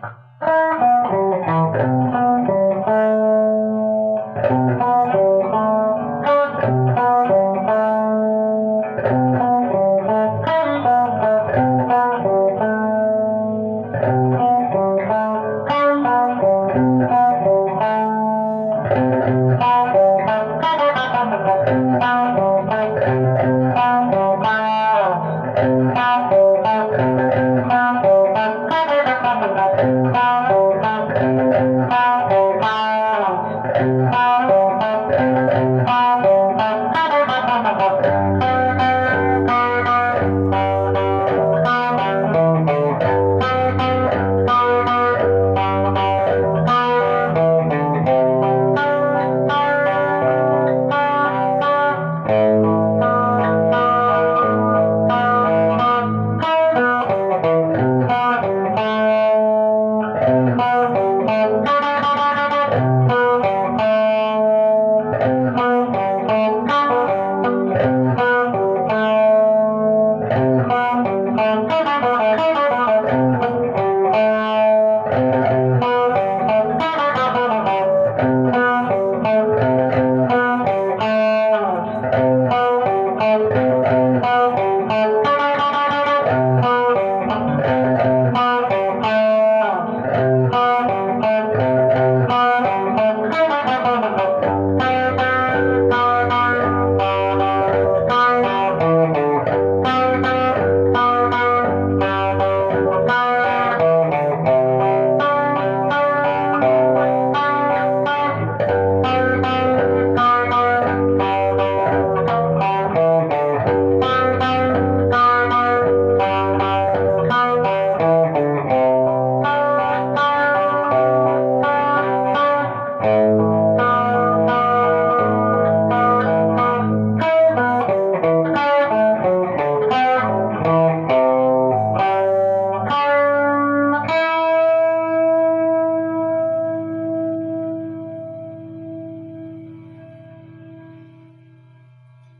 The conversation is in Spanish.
¡Gracias!